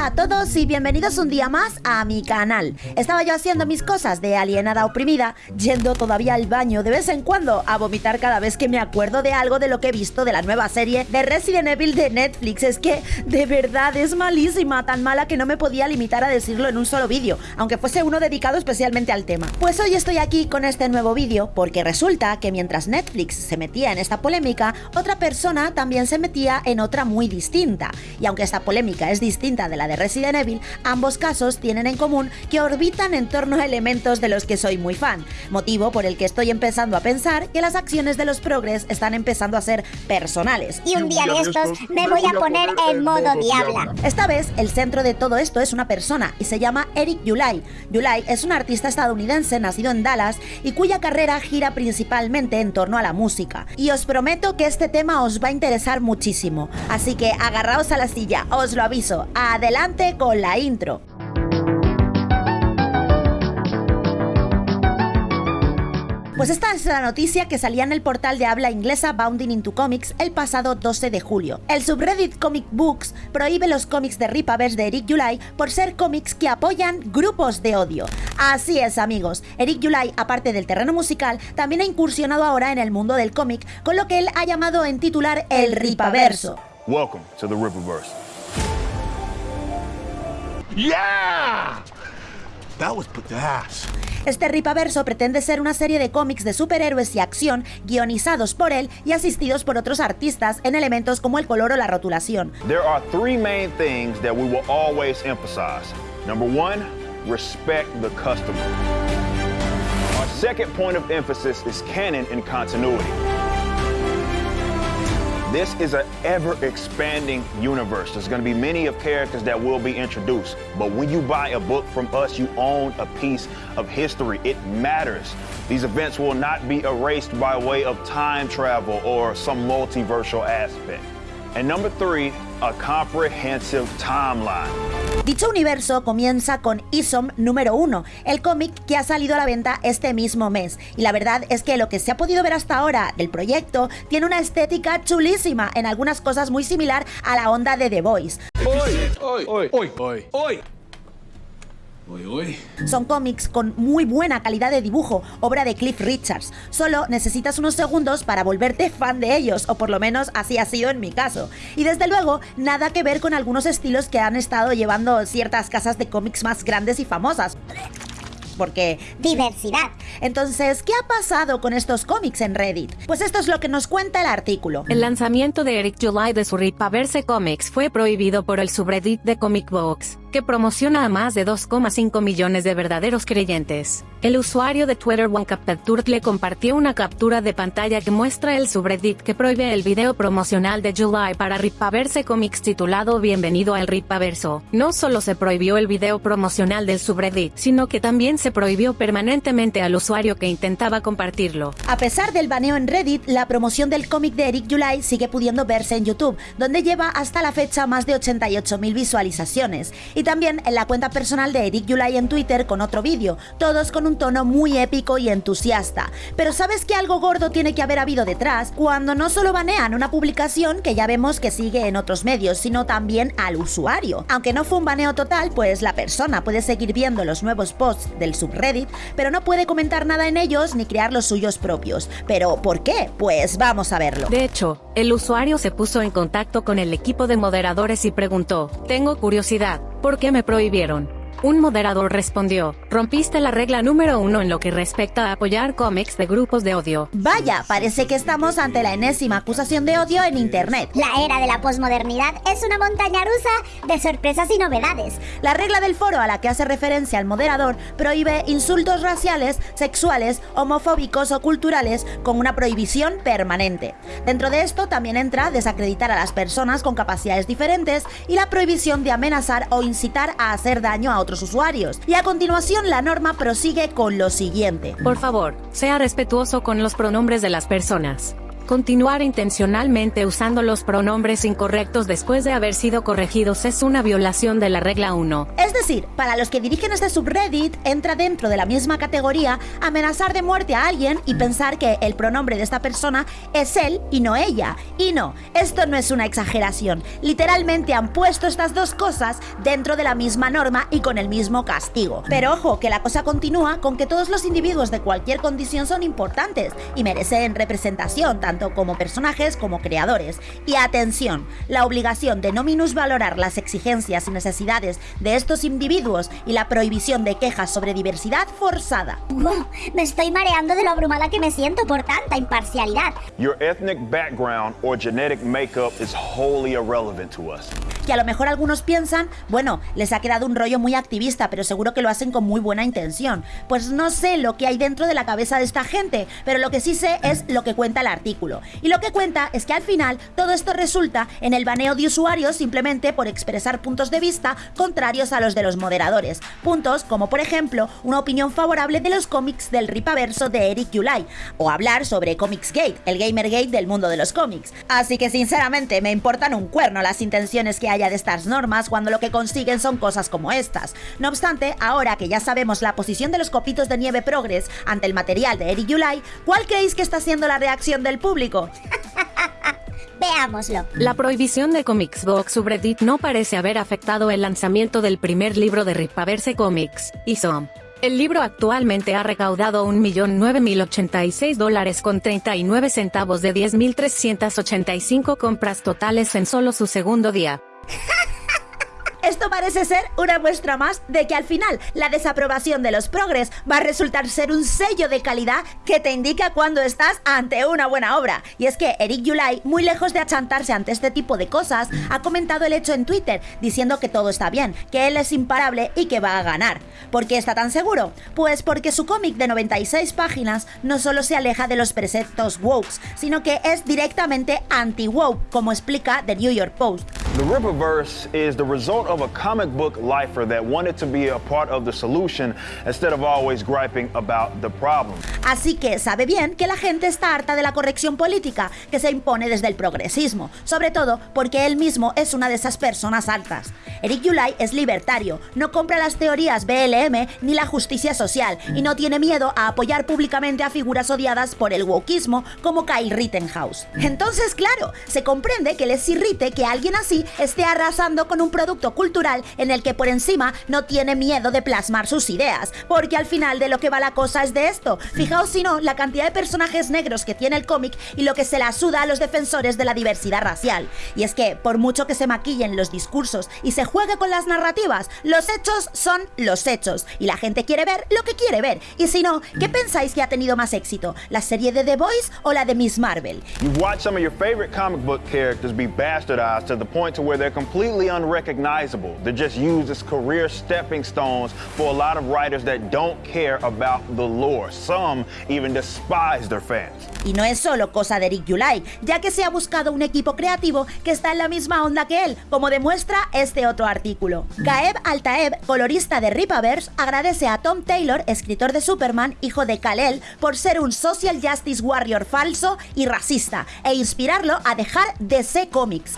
A todos y bienvenidos un día más a mi canal. Estaba yo haciendo mis cosas de alienada oprimida, yendo todavía al baño de vez en cuando a vomitar cada vez que me acuerdo de algo de lo que he visto de la nueva serie de Resident Evil de Netflix. Es que de verdad es malísima, tan mala que no me podía limitar a decirlo en un solo vídeo, aunque fuese uno dedicado especialmente al tema. Pues hoy estoy aquí con este nuevo vídeo porque resulta que mientras Netflix se metía en esta polémica, otra persona también se metía en otra muy distinta. Y aunque esta polémica es distinta de la de Resident Evil, ambos casos tienen en común que orbitan en torno a elementos de los que soy muy fan, motivo por el que estoy empezando a pensar que las acciones de los progres están empezando a ser personales. Y un día de estos me voy a poner en modo diabla. Esta vez, el centro de todo esto es una persona y se llama Eric Yulai. Yulai es un artista estadounidense nacido en Dallas y cuya carrera gira principalmente en torno a la música. Y os prometo que este tema os va a interesar muchísimo. Así que agarraos a la silla, os lo aviso. Adelante con la intro. Pues esta es la noticia que salía en el portal de habla inglesa Bounding into Comics el pasado 12 de julio. El subreddit Comic Books prohíbe los cómics de Ripaverse de Eric July por ser cómics que apoyan grupos de odio. Así es amigos, Eric July, aparte del terreno musical, también ha incursionado ahora en el mundo del cómic, con lo que él ha llamado en titular el Ripaverso. Welcome to the Rippaverse. Yeah! That was badass. Este ripaverso pretende ser una serie de cómics de superhéroes y acción guionizados por él y asistidos por otros artistas en elementos como el color o la rotulación. There are three main things that we will always emphasize. Number one, respect the customer. Our second point of emphasis is canon and continuity. This is an ever-expanding universe. There's going to be many of characters that will be introduced. But when you buy a book from us, you own a piece of history. It matters. These events will not be erased by way of time travel or some multiversal aspect. And number three, a comprehensive timeline. Dicho universo comienza con Isom número 1, el cómic que ha salido a la venta este mismo mes. Y la verdad es que lo que se ha podido ver hasta ahora del proyecto tiene una estética chulísima, en algunas cosas muy similar a la onda de The Voice. Son cómics con muy buena calidad de dibujo, obra de Cliff Richards. Solo necesitas unos segundos para volverte fan de ellos, o por lo menos así ha sido en mi caso. Y desde luego, nada que ver con algunos estilos que han estado llevando ciertas casas de cómics más grandes y famosas porque diversidad. Entonces, ¿qué ha pasado con estos cómics en Reddit? Pues esto es lo que nos cuenta el artículo. El lanzamiento de Eric July de su Ripaverse Comics fue prohibido por el subreddit de Comic Box, que promociona a más de 2,5 millones de verdaderos creyentes. El usuario de Twitter OneCapTurt le compartió una captura de pantalla que muestra el subreddit que prohíbe el video promocional de July para Ripaverse Comics titulado Bienvenido al Ripaverso. No solo se prohibió el video promocional del subreddit, sino que también se prohibió permanentemente al usuario que intentaba compartirlo. A pesar del baneo en Reddit, la promoción del cómic de Eric July sigue pudiendo verse en YouTube, donde lleva hasta la fecha más de 88.000 visualizaciones. Y también en la cuenta personal de Eric July en Twitter con otro vídeo, todos con un tono muy épico y entusiasta. Pero ¿sabes que algo gordo tiene que haber habido detrás? Cuando no solo banean una publicación que ya vemos que sigue en otros medios, sino también al usuario. Aunque no fue un baneo total, pues la persona puede seguir viendo los nuevos posts del subreddit, pero no puede comentar nada en ellos ni crear los suyos propios. ¿Pero por qué? Pues vamos a verlo. De hecho, el usuario se puso en contacto con el equipo de moderadores y preguntó, tengo curiosidad, ¿por qué me prohibieron? Un moderador respondió, rompiste la regla número uno en lo que respecta a apoyar cómics de grupos de odio. Vaya, parece que estamos ante la enésima acusación de odio en Internet. La era de la posmodernidad es una montaña rusa de sorpresas y novedades. La regla del foro a la que hace referencia el moderador prohíbe insultos raciales, sexuales, homofóbicos o culturales con una prohibición permanente. Dentro de esto también entra desacreditar a las personas con capacidades diferentes y la prohibición de amenazar o incitar a hacer daño a otros usuarios. Y a continuación la norma prosigue con lo siguiente. Por favor, sea respetuoso con los pronombres de las personas. Continuar intencionalmente usando los pronombres incorrectos después de haber sido corregidos es una violación de la regla 1. Es decir, para los que dirigen este subreddit, entra dentro de la misma categoría amenazar de muerte a alguien y pensar que el pronombre de esta persona es él y no ella. Y no, esto no es una exageración. Literalmente han puesto estas dos cosas dentro de la misma norma y con el mismo castigo. Pero ojo, que la cosa continúa con que todos los individuos de cualquier condición son importantes y merecen representación, tanto como personajes como creadores. Y atención, la obligación de no minusvalorar las exigencias y necesidades de estos individuos y la prohibición de quejas sobre diversidad forzada. me estoy mareando de lo abrumada que me siento por tanta imparcialidad. Your ethnic background or genetic makeup is wholly irrelevant to us que a lo mejor algunos piensan, bueno, les ha quedado un rollo muy activista, pero seguro que lo hacen con muy buena intención. Pues no sé lo que hay dentro de la cabeza de esta gente, pero lo que sí sé es lo que cuenta el artículo. Y lo que cuenta es que al final todo esto resulta en el baneo de usuarios simplemente por expresar puntos de vista contrarios a los de los moderadores. Puntos como por ejemplo una opinión favorable de los cómics del ripaverso de Eric July, o hablar sobre Comics Gate, el Gamergate del mundo de los cómics. Así que sinceramente me importan un cuerno las intenciones que hay de estas normas cuando lo que consiguen son cosas como estas. No obstante, ahora que ya sabemos la posición de los copitos de nieve progres ante el material de Eric July, ¿cuál creéis que está siendo la reacción del público? Veámoslo. La prohibición de Comics Box subreddit no parece haber afectado el lanzamiento del primer libro de Ripaverse Comics, ISO. El libro actualmente ha recaudado 1.009.086 dólares con 39 centavos de 10.385 compras totales en solo su segundo día. Esto parece ser una muestra más de que al final la desaprobación de los progres va a resultar ser un sello de calidad que te indica cuando estás ante una buena obra. Y es que Eric Yulai, muy lejos de achantarse ante este tipo de cosas, ha comentado el hecho en Twitter diciendo que todo está bien, que él es imparable y que va a ganar. ¿Por qué está tan seguro? Pues porque su cómic de 96 páginas no solo se aleja de los preceptos woke, sino que es directamente anti-woke, como explica The New York Post. The Rippaverse is the result of a comic book lifer that wanted to be a part of the solution instead of always griping about the problem. Así que sabe bien que la gente está harta de la corrección política que se impone desde el progresismo, sobre todo porque él mismo es una de esas personas altas. Eric Yulai es libertario, no compra las teorías BLM ni la justicia social y no tiene miedo a apoyar públicamente a figuras odiadas por el wokismo como Kyle Rittenhouse. Entonces, claro, se comprende que les irrite que alguien así esté arrasando con un producto cultural en el que por encima no tiene miedo de plasmar sus ideas, porque al final de lo que va la cosa es de esto. Fijaos si no, la cantidad de personajes negros que tiene el cómic y lo que se la suda a los defensores de la diversidad racial. Y es que, por mucho que se maquillen los discursos y se juegue con las narrativas, los hechos son los hechos, y la gente quiere ver lo que quiere ver. Y si no, ¿qué pensáis que ha tenido más éxito? ¿La serie de The Boys o la de Miss Marvel? You've watched some of your favorite comic book characters be bastardized to the point to where they're completely unrecognizable. They're just used as career stepping stones for a lot of writers that don't care about the lore. Some even despise their fans. Y no es solo cosa de Rick Yulai, ya que se ha buscado un equipo creativo que está en la misma onda que él, como demuestra este otro artículo. Gaeb Altaeb, colorista de Ripaverse, agradece a Tom Taylor, escritor de Superman, hijo de Kal-El, por ser un social justice warrior falso y racista, e inspirarlo a dejar DC Comics.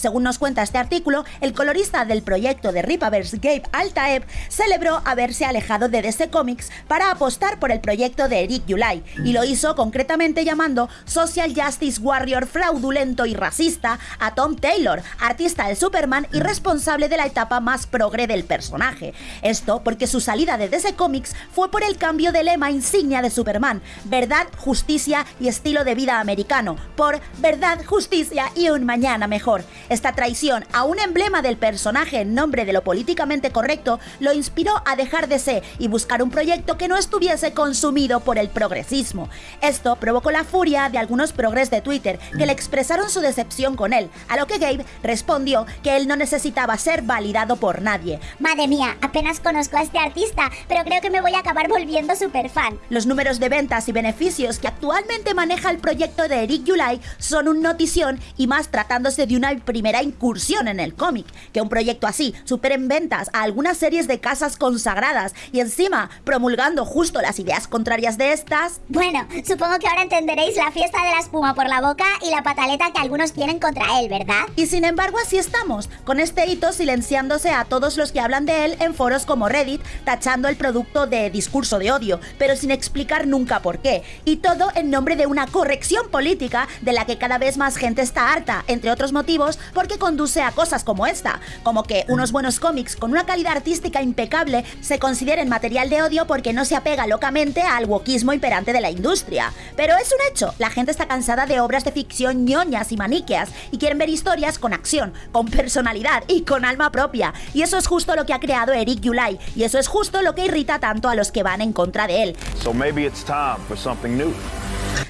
Según nos cuenta este artículo, el colorista del proyecto de Ripaverse, Gabe Altaeb, celebró haberse alejado de DC Comics para apostar por el proyecto de Eric Yulai, y lo hizo concretamente llamando Social Justice Warrior fraudulento y racista a Tom Taylor, artista de Superman y responsable de la etapa más progre del personaje. Esto porque su salida de DC Comics fue por el cambio de lema insignia de Superman, verdad, justicia y estilo de vida americano, por verdad, justicia y un mañana mejor. Esta traición a un emblema del personaje en nombre de lo políticamente correcto lo inspiró a dejar de ser y buscar un proyecto que no estuviese consumido por el progresismo. Esto provocó la furia de algunos progres de Twitter que le expresaron su decepción con él, a lo que Gabe respondió que él no necesitaba ser validado por nadie. Madre mía, apenas conozco a este artista, pero creo que me voy a acabar volviendo super fan. Los números de ventas y beneficios que actualmente maneja el proyecto de Eric Yulai son un notición y más tratándose de una primera incursión en el cómic. Que un proyecto así supere en ventas a algunas series de casas consagradas y encima promulgando justo las ideas contrarias de estas. Bueno, supongo que ahora entenderéis la fiesta de la espuma por la boca y la pataleta que algunos tienen contra él, ¿verdad? Y sin embargo así estamos, con este hito silenciándose a todos los que hablan de él en foros como Reddit, tachando el producto de discurso de odio, pero sin explicar nunca por qué. Y todo en nombre de una corrección política de la que cada vez más gente está harta, entre otros motivos, porque conduce a cosas como esta, como que unos buenos cómics con una calidad artística impecable se consideren material de odio porque no se apega locamente al wokismo imperante de la industria. Pero es un hecho, la gente está cansada de obras de ficción ñoñas y maniqueas y quieren ver historias con acción, con personalidad y con alma propia. Y eso es justo lo que ha creado Eric Yulai, y eso es justo lo que irrita tanto a los que van en contra de él. So maybe it's time for something new.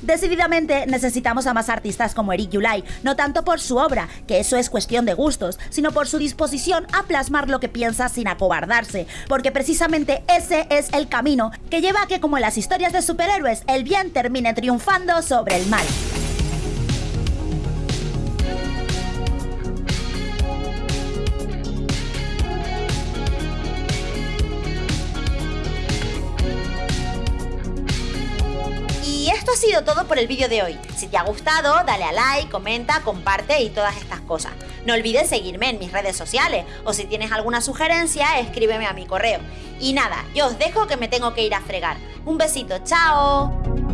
Decididamente necesitamos a más artistas como Eric Yulai, no tanto por su obra, que eso es cuestión de gustos, sino por su disposición a plasmar lo que piensa sin acobardarse, porque precisamente ese es el camino que lleva a que como en las historias de superhéroes, el bien termine triunfando sobre el mal. Todo por el vídeo de hoy. Si te ha gustado, dale a like, comenta, comparte y todas estas cosas. No olvides seguirme en mis redes sociales o si tienes alguna sugerencia, escríbeme a mi correo. Y nada, yo os dejo que me tengo que ir a fregar. Un besito, chao.